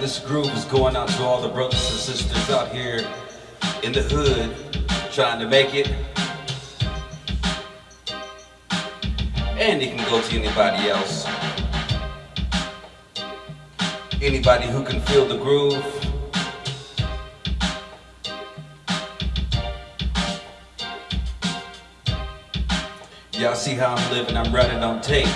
this groove is going out to all the brothers and sisters out here in the hood trying to make it. And it can go to anybody else. Anybody who can feel the groove. Y'all see how I'm living, I'm running on tape.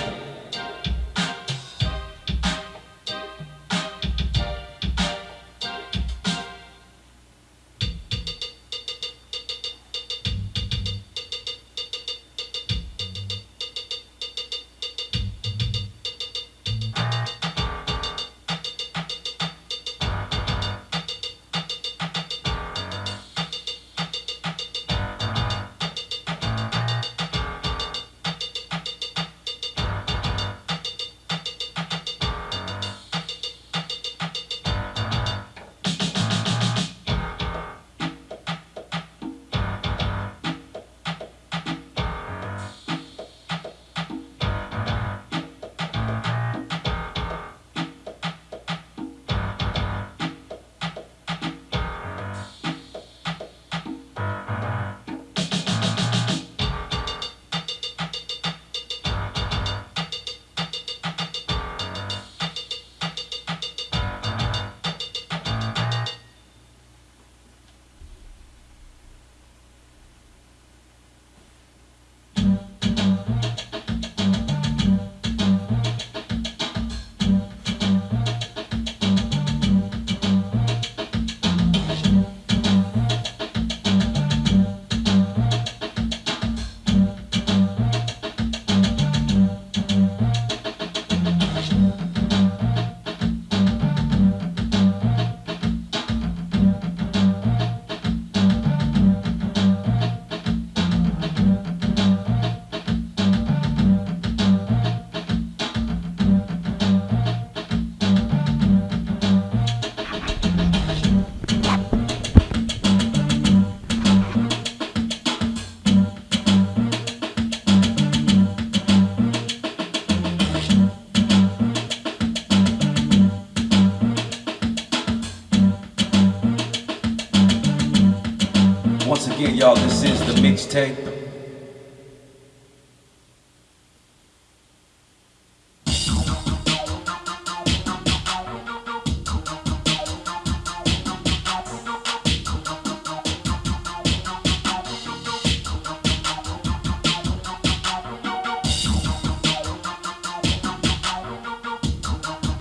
Once again, y'all, this is the mixtape.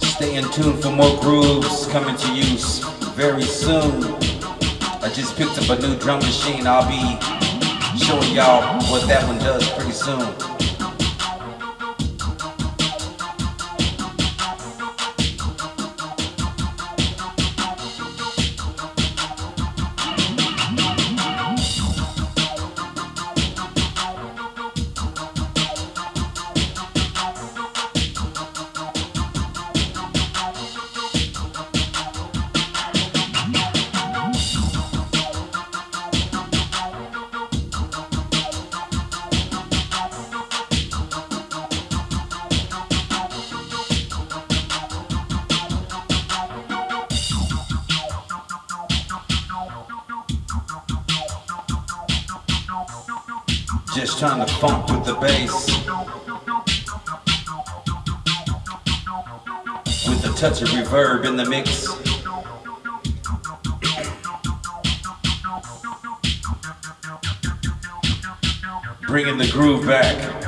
Stay in tune for more grooves coming to you very soon. I just picked up a new drum machine. I'll be showing y'all what that one does pretty soon. Just trying to funk with the bass. With a touch of reverb in the mix. Bringing the groove back.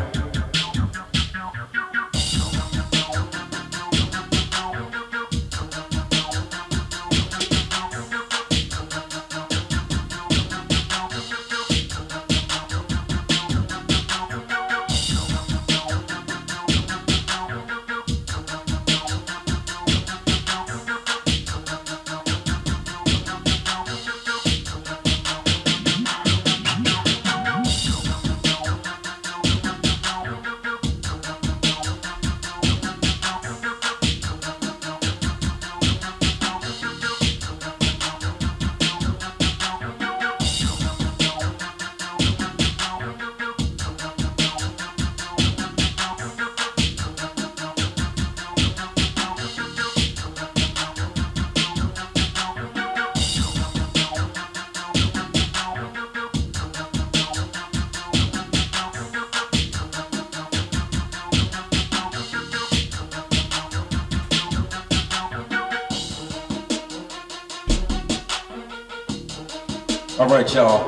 All right, y'all.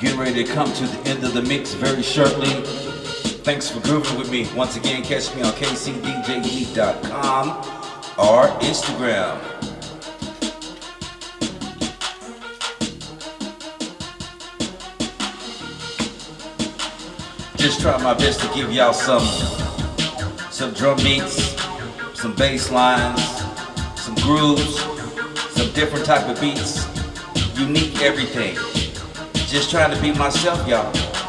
Getting ready to come to the end of the mix very shortly. Thanks for grooving with me. Once again, catch me on kcdjunique.com or Instagram. Just try my best to give y'all some some drum beats, some bass lines, some grooves, some different type of beats, unique everything. Just trying to be myself, y'all.